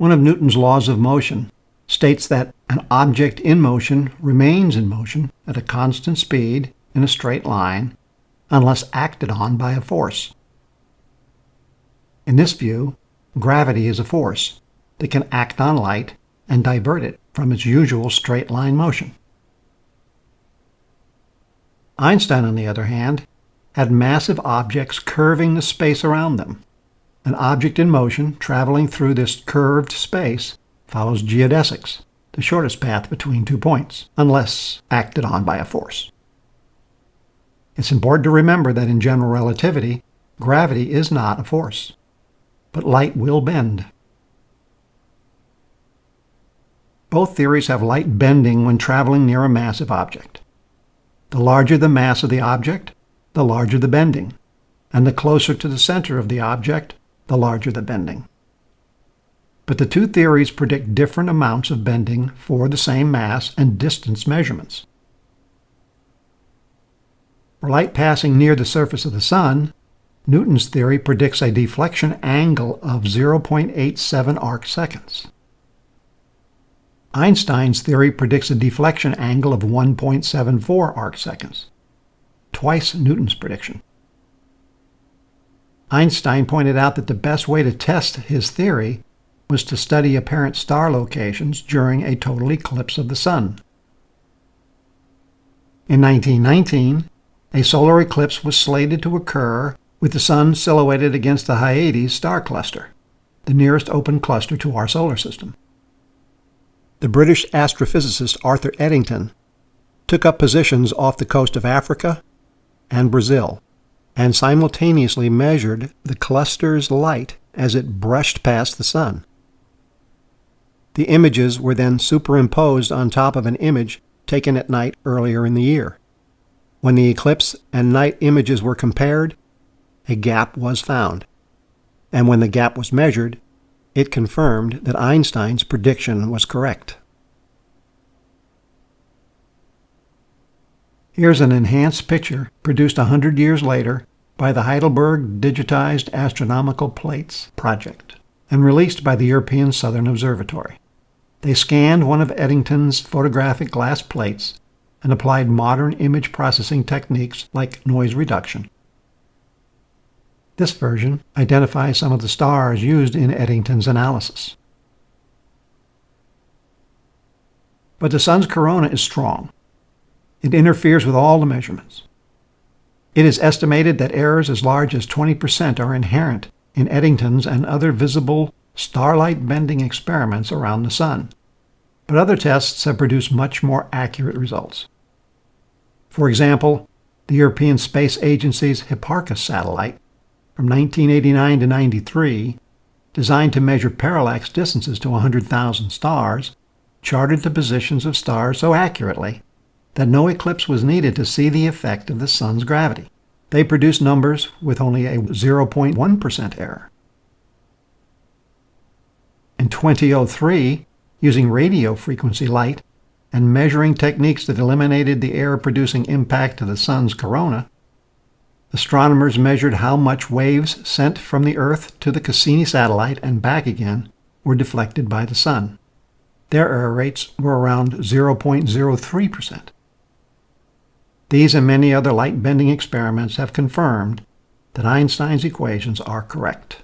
One of Newton's laws of motion states that an object in motion remains in motion at a constant speed in a straight line unless acted on by a force. In this view, gravity is a force that can act on light and divert it from its usual straight line motion. Einstein, on the other hand, had massive objects curving the space around them. An object in motion traveling through this curved space follows geodesics, the shortest path between two points, unless acted on by a force. It's important to remember that in general relativity, gravity is not a force, but light will bend. Both theories have light bending when traveling near a massive object. The larger the mass of the object, the larger the bending, and the closer to the center of the object, the larger the bending. But the two theories predict different amounts of bending for the same mass and distance measurements. For light passing near the surface of the Sun, Newton's theory predicts a deflection angle of 0.87 arc seconds. Einstein's theory predicts a deflection angle of 1.74 arc seconds, twice Newton's prediction. Einstein pointed out that the best way to test his theory was to study apparent star locations during a total eclipse of the Sun. In 1919, a solar eclipse was slated to occur with the Sun silhouetted against the Hyades star cluster, the nearest open cluster to our solar system. The British astrophysicist Arthur Eddington took up positions off the coast of Africa and Brazil and simultaneously measured the cluster's light as it brushed past the Sun. The images were then superimposed on top of an image taken at night earlier in the year. When the eclipse and night images were compared, a gap was found. And when the gap was measured, it confirmed that Einstein's prediction was correct. Here's an enhanced picture produced a hundred years later by the Heidelberg Digitized Astronomical Plates project and released by the European Southern Observatory. They scanned one of Eddington's photographic glass plates and applied modern image processing techniques like noise reduction. This version identifies some of the stars used in Eddington's analysis. But the Sun's corona is strong. It interferes with all the measurements. It is estimated that errors as large as 20% are inherent in Eddington's and other visible starlight bending experiments around the Sun but other tests have produced much more accurate results. For example, the European Space Agency's Hipparcos satellite from 1989 to 93, designed to measure parallax distances to 100,000 stars, charted the positions of stars so accurately that no eclipse was needed to see the effect of the Sun's gravity. They produced numbers with only a 0.1% error. In 2003, using radio frequency light and measuring techniques that eliminated the error-producing impact of the Sun's corona, astronomers measured how much waves sent from the Earth to the Cassini satellite and back again were deflected by the Sun. Their error rates were around 0.03%. These and many other light-bending experiments have confirmed that Einstein's equations are correct.